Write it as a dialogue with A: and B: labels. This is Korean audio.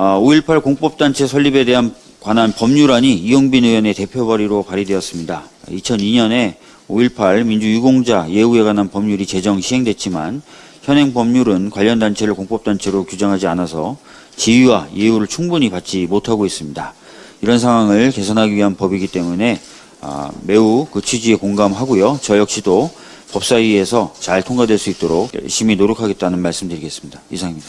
A: 아, 5.18 공법단체 설립에 대한 관한 법률안이 이용빈 의원의 대표 발의로 발의되었습니다. 2002년에 5.18 민주유공자 예우에 관한 법률이 제정 시행됐지만 현행 법률은 관련 단체를 공법단체로 규정하지 않아서 지위와 예우를 충분히 받지 못하고 있습니다. 이런 상황을 개선하기 위한 법이기 때문에 아, 매우 그 취지에 공감하고요. 저 역시도 법사위에서 잘 통과될 수 있도록 열심히 노력하겠다는 말씀드리겠습니다. 이상입니다.